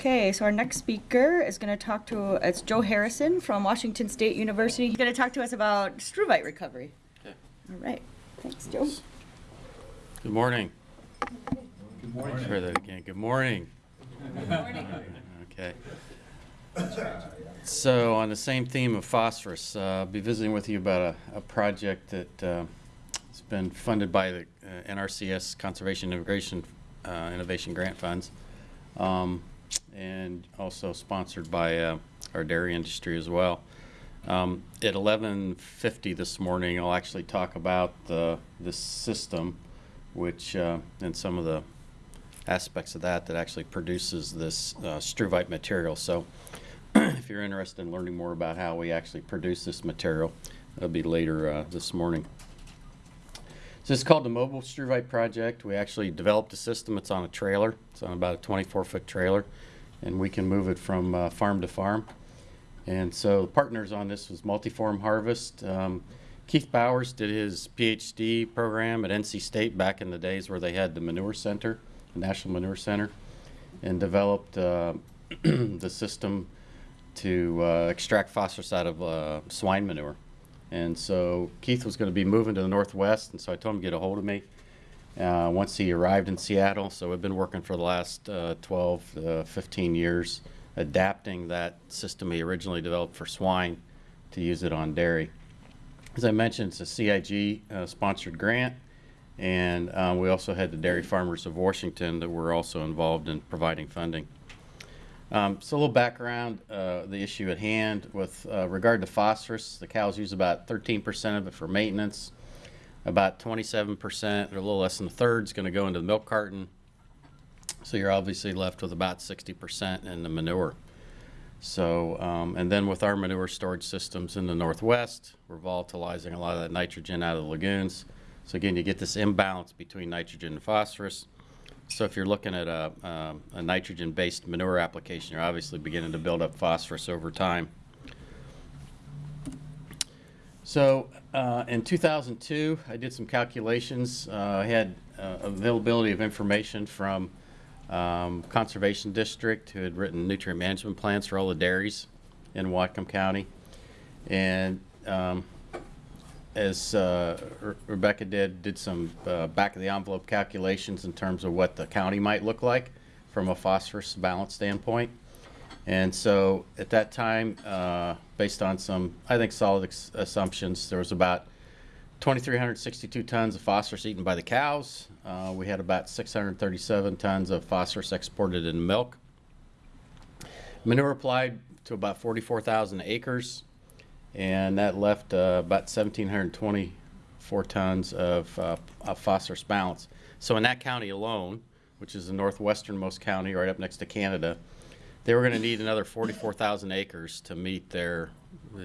Okay, so our next speaker is going to talk to, it's Joe Harrison from Washington State University. He's going to talk to us about struvite recovery. Okay. All right, thanks, Joe. Good morning. Good morning. Try that again. Good morning. Good morning. Okay. So on the same theme of phosphorus, uh, I'll be visiting with you about a, a project that uh, has been funded by the uh, NRCS Conservation Integration uh, Innovation Grant Funds, um, and also sponsored by uh, our dairy industry as well. Um, at 11:50 this morning, I'll actually talk about the this system, which uh, and some of the aspects of that that actually produces this uh, struvite material. So, if you're interested in learning more about how we actually produce this material, that'll be later uh, this morning. So it's called the Mobile Struvite Project. We actually developed a system. It's on a trailer. It's on about a 24-foot trailer, and we can move it from uh, farm to farm. And so partners on this was Multiform Harvest. Um, Keith Bowers did his PhD program at NC State back in the days where they had the Manure Center, the National Manure Center, and developed uh, the system to uh, extract phosphorus out of uh, swine manure. And so Keith was going to be moving to the Northwest, and so I told him to get a hold of me uh, once he arrived in Seattle. So we've been working for the last uh, 12, uh, 15 years, adapting that system he originally developed for swine to use it on dairy. As I mentioned, it's a CIG uh, sponsored grant, and uh, we also had the Dairy Farmers of Washington that were also involved in providing funding. Um, so a little background, uh, the issue at hand with uh, regard to phosphorus, the cows use about 13% of it for maintenance. About 27%, or a little less than a third, is going to go into the milk carton. So you're obviously left with about 60% in the manure. So, um, and then with our manure storage systems in the Northwest, we're volatilizing a lot of that nitrogen out of the lagoons. So again, you get this imbalance between nitrogen and phosphorus. So if you're looking at a, um, a nitrogen-based manure application, you're obviously beginning to build up phosphorus over time. So uh, in 2002, I did some calculations. Uh, I had uh, availability of information from um, Conservation District who had written nutrient management plans for all the dairies in Whatcom County. And um, as uh, Re Rebecca did, did some uh, back of the envelope calculations in terms of what the county might look like from a phosphorus balance standpoint. And so at that time, uh, based on some, I think, solid assumptions, there was about 2,362 tons of phosphorus eaten by the cows. Uh, we had about 637 tons of phosphorus exported in milk. Manure applied to about 44,000 acres and that left uh, about 1,724 tons of, uh, of, phosphorus balance. So in that county alone, which is the northwesternmost county right up next to Canada, they were going to need another 44,000 acres to meet their,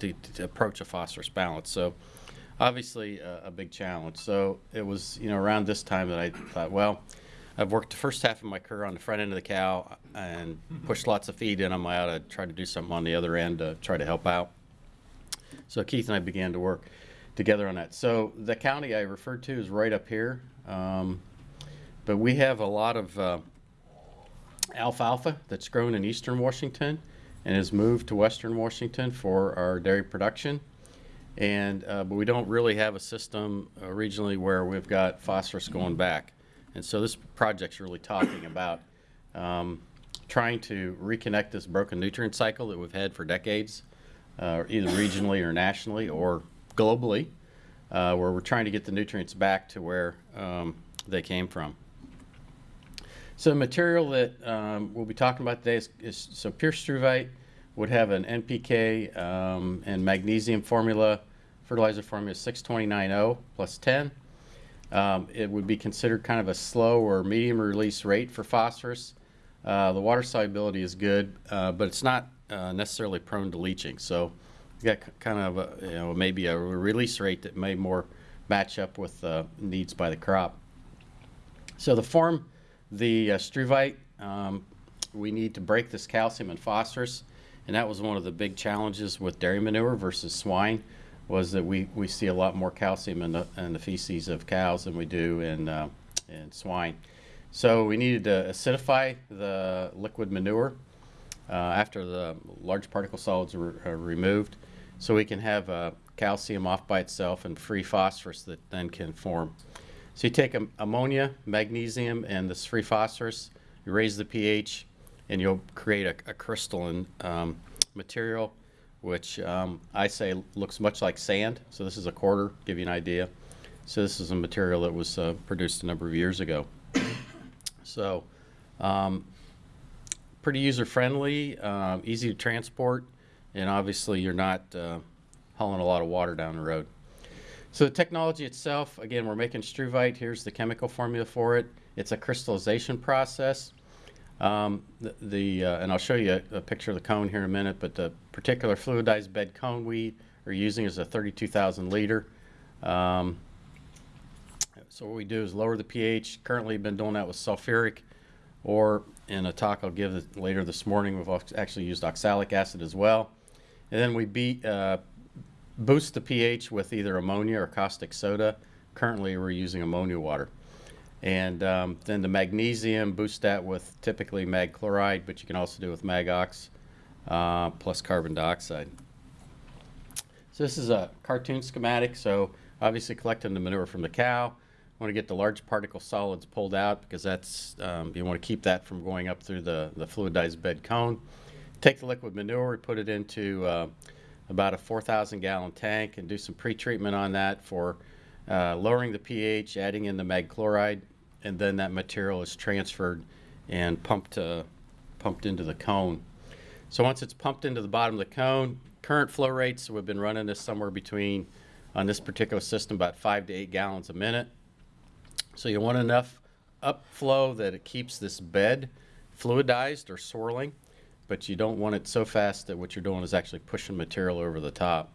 to, to, approach a phosphorus balance. So obviously uh, a big challenge. So it was, you know, around this time that I thought, well, I've worked the first half of my career on the front end of the cow and pushed lots of feed in them. I ought to try to do something on the other end to try to help out. So Keith and I began to work together on that. So the county I referred to is right up here. Um, but we have a lot of uh, alfalfa that's grown in eastern Washington and has moved to western Washington for our dairy production. And, uh, but we don't really have a system uh, regionally where we've got phosphorus going back. And so this project's really talking about um, trying to reconnect this broken nutrient cycle that we've had for decades uh, either regionally or nationally or globally, uh, where we're trying to get the nutrients back to where um, they came from. So the material that um, we'll be talking about today is, is, so pure struvite would have an NPK um, and magnesium formula, fertilizer formula 6290 plus 10. Um, it would be considered kind of a slow or medium release rate for phosphorus. Uh, the water solubility is good, uh, but it's not uh, necessarily prone to leaching. So you got kind of a, you know maybe a release rate that may more match up with uh, needs by the crop. So the form the uh, struvite, um, we need to break this calcium and phosphorus, and that was one of the big challenges with dairy manure versus swine, was that we, we see a lot more calcium in the, in the feces of cows than we do in, uh, in swine. So we needed to acidify the liquid manure uh, after the large particle solids are, are removed, so we can have uh, calcium off by itself and free phosphorus that then can form. So you take am- ammonia, magnesium, and this free phosphorus, you raise the pH, and you'll create a, a crystalline um, material, which um, I say looks much like sand. So this is a quarter, give you an idea. So this is a material that was uh, produced a number of years ago. So um, pretty user-friendly, um, easy to transport, and obviously you're not uh, hauling a lot of water down the road. So the technology itself, again, we're making struvite. Here's the chemical formula for it. It's a crystallization process. Um, the, the uh, and I'll show you a, a picture of the cone here in a minute, but the particular fluidized bed cone we are using is a 32,000 liter. Um, so what we do is lower the pH. Currently been doing that with sulfuric, or in a talk I'll give later this morning, we've actually used oxalic acid as well. And then we beat, uh, boost the pH with either ammonia or caustic soda. Currently, we're using ammonia water. And um, then the magnesium, boost that with typically mag chloride, but you can also do it with magox uh, plus carbon dioxide. So this is a cartoon schematic. So obviously collecting the manure from the cow. Want to get the large particle solids pulled out because that's um, you want to keep that from going up through the the fluidized bed cone. Take the liquid manure, we put it into uh, about a 4,000 gallon tank, and do some pre-treatment on that for uh, lowering the pH, adding in the mag chloride, and then that material is transferred and pumped uh, pumped into the cone. So once it's pumped into the bottom of the cone, current flow rates, we've been running this somewhere between, on this particular system, about five to eight gallons a minute. So you want enough upflow that it keeps this bed fluidized or swirling, but you don't want it so fast that what you're doing is actually pushing material over the top.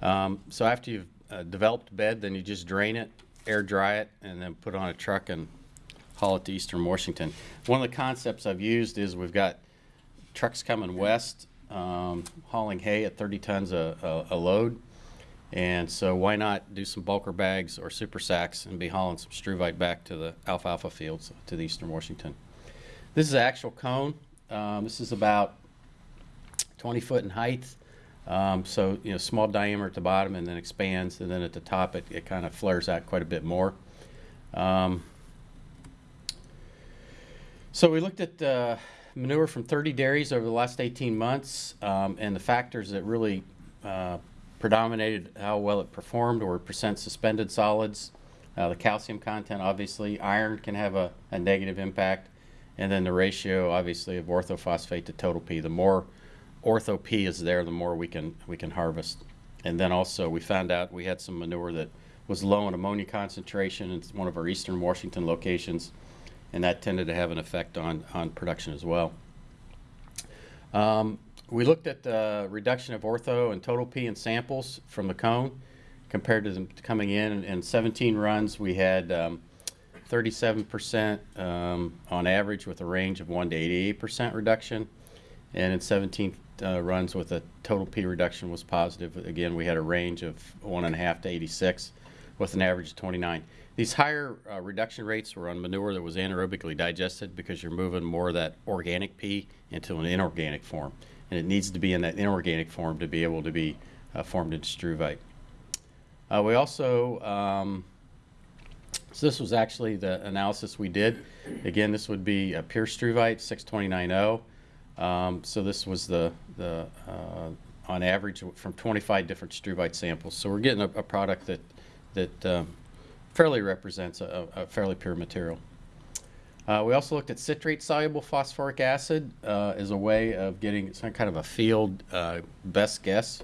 Um, so after you've uh, developed bed, then you just drain it, air dry it, and then put on a truck and haul it to Eastern Washington. One of the concepts I've used is we've got trucks coming west um, hauling hay at 30 tons a, a, a load. And so why not do some bulker bags or super sacks and be hauling some struvite back to the alfalfa fields to the Eastern Washington. This is an actual cone. Um, this is about 20 foot in height. Um, so, you know, small diameter at the bottom and then expands. And then at the top, it, it kind of flares out quite a bit more. Um, so we looked at uh, manure from 30 dairies over the last 18 months, um, and the factors that really uh, predominated how well it performed or percent suspended solids, uh, the calcium content, obviously, iron can have a, a negative impact, and then the ratio, obviously, of orthophosphate to total P. The more ortho P is there, the more we can we can harvest. And then also, we found out we had some manure that was low in ammonia concentration. It's one of our eastern Washington locations and that tended to have an effect on, on production as well. Um, we looked at the reduction of ortho and total P in samples from the cone compared to them coming in. In, in 17 runs, we had um, 37% um, on average with a range of 1 to 88% reduction. And in 17 uh, runs with a total P reduction was positive. Again, we had a range of 1.5 to 86 with an average of 29. These higher uh, reduction rates were on manure that was anaerobically digested because you're moving more of that organic P into an inorganic form. And it needs to be in that inorganic form to be able to be uh, formed into struvite. Uh, we also, um, so this was actually the analysis we did. Again, this would be a pure struvite, 6290. Um, so this was the, the uh, on average from 25 different struvite samples. So we're getting a, a product that, that um, fairly represents a, a fairly pure material. Uh, we also looked at citrate soluble phosphoric acid uh, as a way of getting some kind of a field uh, best guess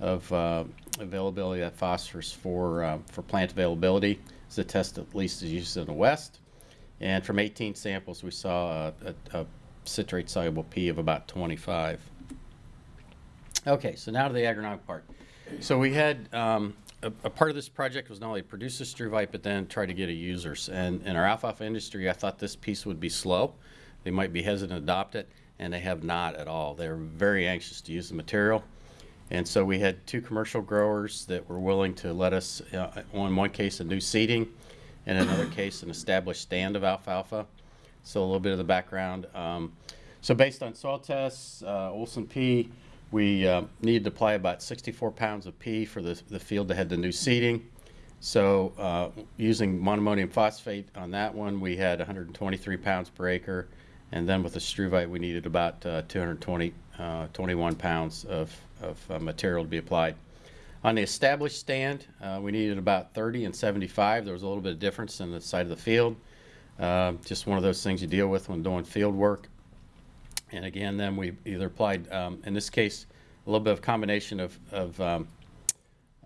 of uh, availability of phosphorus for, uh, for plant availability. It's a test at least is used in the West. And from 18 samples, we saw a, a, a citrate soluble P of about 25. Okay, so now to the agronomic part. So we had um, a, a, part of this project was not only produce the struvite, but then try to get a users. And in our alfalfa industry, I thought this piece would be slow. They might be hesitant to adopt it, and they have not at all. They're very anxious to use the material. And so we had two commercial growers that were willing to let us, uh, in one case, a new seeding, and in another case, an established stand of alfalfa. So a little bit of the background. Um, So based on soil tests, uh, Olsen P, we uh, needed to apply about 64 pounds of P for the, the field that had the new seeding. So uh, using monoammonium phosphate on that one, we had 123 pounds per acre. And then with the struvite, we needed about uh, 220, uh, 21 pounds of, of uh, material to be applied. On the established stand, uh, we needed about 30 and 75. There was a little bit of difference in the side of the field. Uh, just one of those things you deal with when doing field work. And again, then we either applied, um, in this case, a little bit of combination of, of um,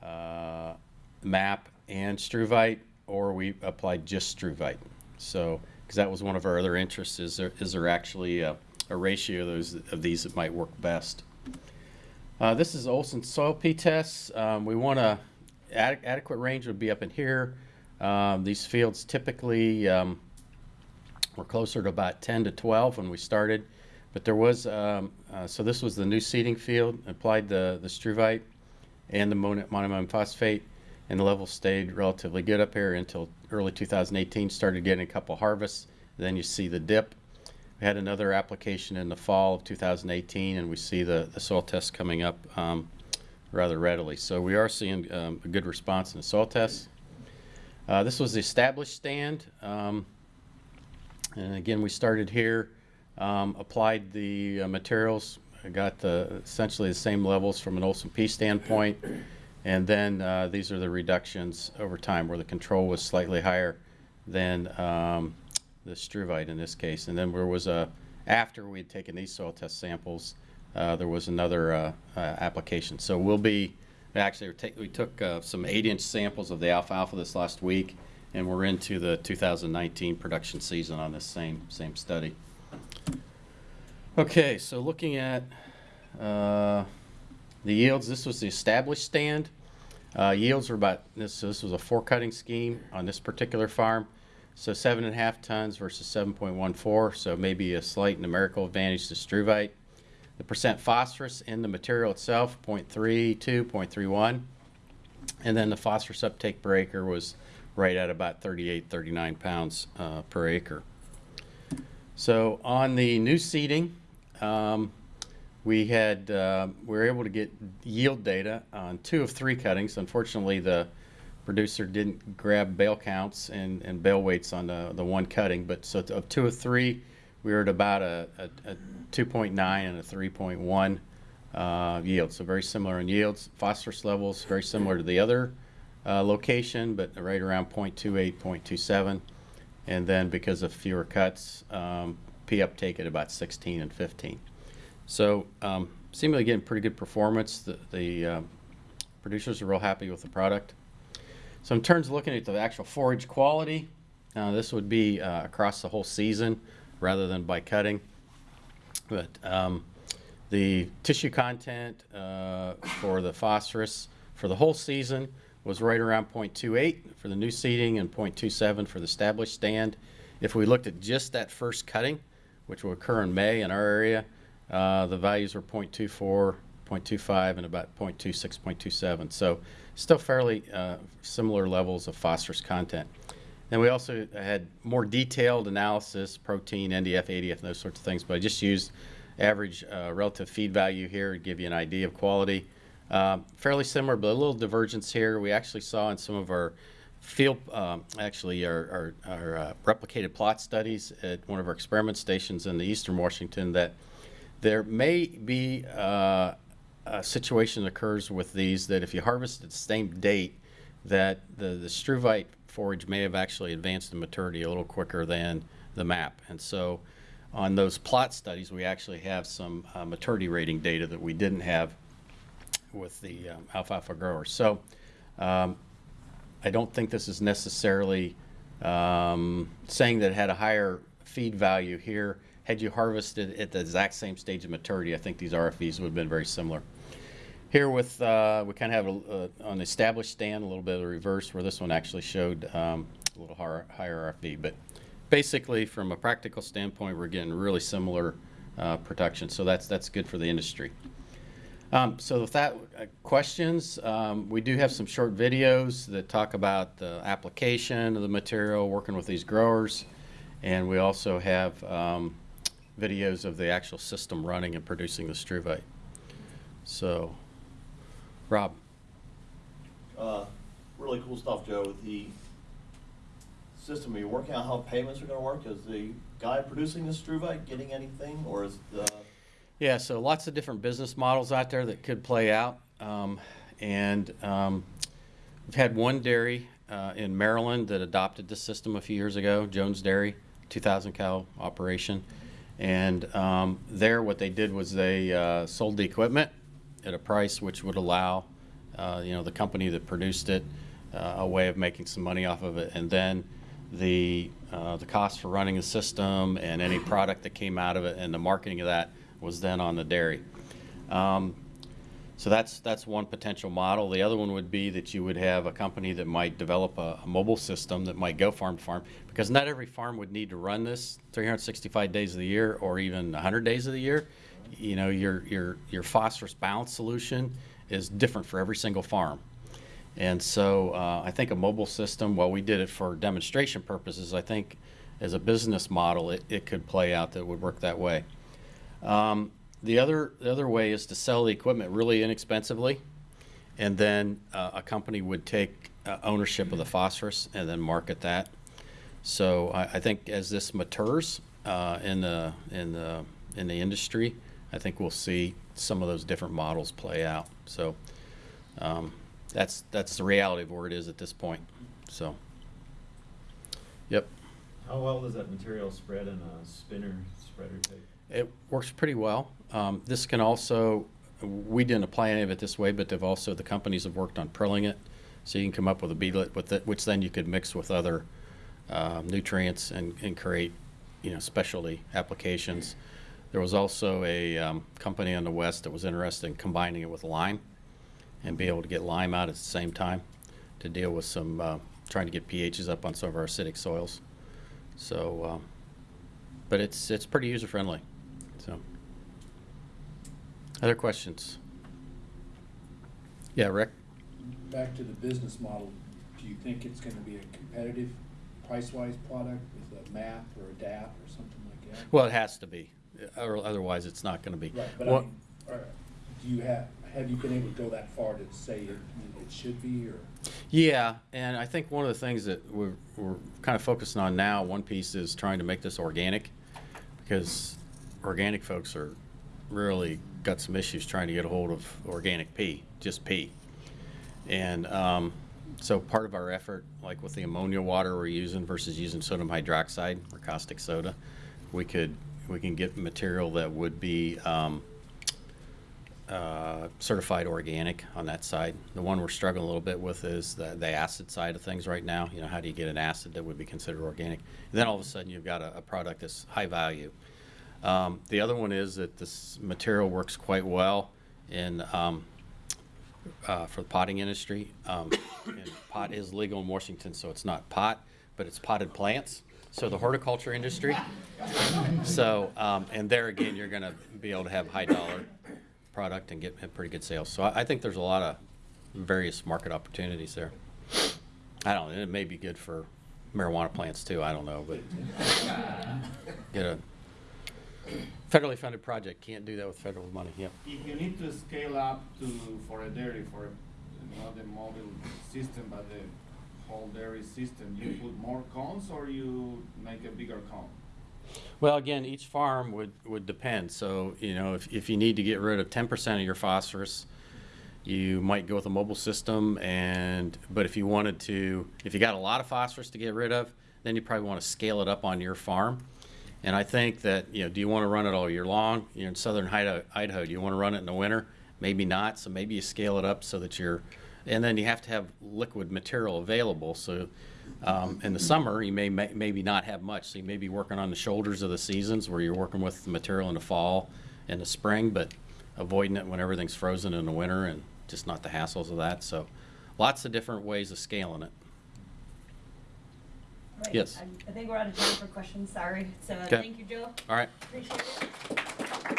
uh, MAP and struvite, or we applied just struvite. So, because that was one of our other interests, is there, is there actually a, a ratio of those, of these that might work best? Uh, this is Olsen soil P tests. Um, we want a ad- adequate range would be up in here. Um, these fields typically um, were closer to about 10 to 12 when we started, but there was um, uh, so this was the new seeding field. Applied the the struvite and the monoammonium phosphate, and the level stayed relatively good up here until early 2018. Started getting a couple harvests. Then you see the dip. We had another application in the fall of 2018, and we see the, the soil test coming up um, rather readily. So we are seeing um, a good response in the soil tests. Uh, this was the established stand. Um, and again, we started here, um, applied the uh, materials, got the, essentially the same levels from an Olsen P standpoint. And then uh, these are the reductions over time where the control was slightly higher than um, the struvite in this case. And then there was a, after we had taken these soil test samples, uh, there was another uh, uh, application. So we'll be, actually, we took uh, some eight-inch samples of the alfalfa this last week, and we're into the 2019 production season on this same, same study. Okay, so looking at uh, the yields, this was the established stand. Uh, Yields were about, this, this was a four cutting scheme on this particular farm. So seven and a half tons versus 7.14, so maybe a slight numerical advantage to struvite. The percent phosphorus in the material itself, 0.32, 0.31. And then the phosphorus uptake per acre was right at about 38, 39 pounds uh, per acre. So on the new seeding, um, we had, uh, we were able to get yield data on two of three cuttings. Unfortunately, the producer didn't grab bale counts and, and bale weights on the, the one cutting, but so of two of three, we were at about a, a, a 2.9 and a 3.1 uh, yield. So very similar in yields. Phosphorus levels very similar to the other uh, location, but right around 0.28, 0.27. And then because of fewer cuts, um, P uptake at about 16 and 15. So um, seemingly getting pretty good performance. The, the um, producers are real happy with the product. So in terms of looking at the actual forage quality, uh, this would be uh, across the whole season rather than by cutting. But um, the tissue content uh, for the phosphorus for the whole season was right around 0.28 for the new seeding and 0.27 for the established stand. If we looked at just that first cutting, which will occur in May in our area, uh, the values were 0.24, 0.25, and about 0.26, 0.27. So still fairly uh, similar levels of phosphorus content. Then we also had more detailed analysis, protein, NDF, ADF, those sorts of things, but I just used average uh, relative feed value here to give you an idea of quality. Um, fairly similar, but a little divergence here. We actually saw in some of our field, um, actually our, our, our uh, replicated plot studies at one of our experiment stations in the eastern Washington that there may be uh, a situation that occurs with these that if you harvest at the same date, that the, the struvite forage may have actually advanced in maturity a little quicker than the MAP. And so on those plot studies, we actually have some uh, maturity rating data that we didn't have with the um, alfalfa growers. So um, I don't think this is necessarily um, saying that it had a higher feed value here. Had you harvested at the exact same stage of maturity, I think these RFVs would have been very similar. Here with, uh, we kind of have a, uh, an established stand, a little bit of a reverse, where this one actually showed um, a little higher, higher RFV. But basically, from a practical standpoint, we're getting really similar uh, production. So that's, that's good for the industry. Um, so with that, uh, questions, um, we do have some short videos that talk about the application of the material, working with these growers. And we also have um, videos of the actual system running and producing the struvite. So, Rob, Uh, really cool stuff, Joe, the system. Are you working out how payments are gonna work? Is the guy producing the struvite getting anything, or is the, Yeah, so lots of different business models out there that could play out. Um, and um, we've had one dairy uh, in Maryland that adopted the system a few years ago, Jones Dairy, 2,000 cow operation. And um, there, what they did was they uh, sold the equipment at a price which would allow, uh, you know, the company that produced it uh, a way of making some money off of it. And then the uh, the cost for running the system and any product that came out of it and the marketing of that was then on the dairy. Um, so that's that's one potential model. The other one would be that you would have a company that might develop a, a mobile system that might go farm to farm because not every farm would need to run this 365 days of the year or even 100 days of the year. You know, your your your phosphorus balance solution is different for every single farm. And so uh, I think a mobile system, while we did it for demonstration purposes, I think as a business model, it, it could play out that would work that way. Um, the other the other way is to sell the equipment really inexpensively, and then uh, a company would take uh, ownership of the phosphorus and then market that. So I, I think as this matures uh, in the in the in the industry, I think we'll see some of those different models play out. So um, that's that's the reality of where it is at this point. So, yep. How well does that material spread in a spinner spreader tape? It works pretty well. Um, this can also, we didn't apply any of it this way, but they've also, the companies have worked on prilling it. So you can come up with a beadlet with it, which then you could mix with other um, nutrients and, and create, you know, specialty applications. There was also a um, company on the west that was interested in combining it with lime and be able to get lime out at the same time to deal with some, uh, trying to get pHs up on some of our acidic soils. So, um, but it's, it's pretty user-friendly, so. Other questions? Yeah, Rick? Back to the business model, do you think it's gonna be a competitive price-wise product with a MAP or a DAP or something like that? Well, it has to be, or otherwise it's not gonna be. Right, but I mean, are- do you have, have you been able to go that far to say it, it should be, or? Yeah, and I think one of the things that we're, we're kind of focusing on now, one piece is trying to make this organic, because organic folks are really got some issues trying to get a hold of organic P, just P. And um, so part of our effort, like with the ammonia water we're using versus using sodium hydroxide or caustic soda, we could we can get material that would be um, uh, certified organic on that side. The one we're struggling a little bit with is the, the acid side of things right now. You know, how do you get an acid that would be considered organic? And then all of a sudden you've got a, a product that's high value. Um, the other one is that this material works quite well in um, uh, for the potting industry. Um, pot is legal in Washington, so it's not pot, but it's potted plants. So the horticulture industry. So um, and there again, you're going to be able to have high dollar product and get pretty good sales. So I, I think there's a lot of various market opportunities there. I don't know. It may be good for marijuana plants too. I don't know, but get a federally funded project can't do that with federal money. Yep. If you need to scale up to, for a dairy, for not the mobile system, but the whole dairy system, you put more cones or you make a bigger cone? Well, again, each farm would, would depend. So, you know, if, if you need to get rid of ten percent of your phosphorus, you might go with a mobile system and, but if you wanted to, if you got a lot of phosphorus to get rid of, then you probably want to scale it up on your farm. And I think that, you know, do you want to run it all year long? You're in southern Idaho, Idaho, do you want to run it in the winter? Maybe not, so maybe you scale it up so that you're, and then you have to have liquid material available, so um, in the summer, you may, may maybe not have much, so you may be working on the shoulders of the seasons where you're working with the material in the fall and the spring, but avoiding it when everything's frozen in the winter and just not the hassles of that. So lots of different ways of scaling it. Right, Yes. I I think we're out of time for questions, sorry. So thank you, Joe. All right. Appreciate it.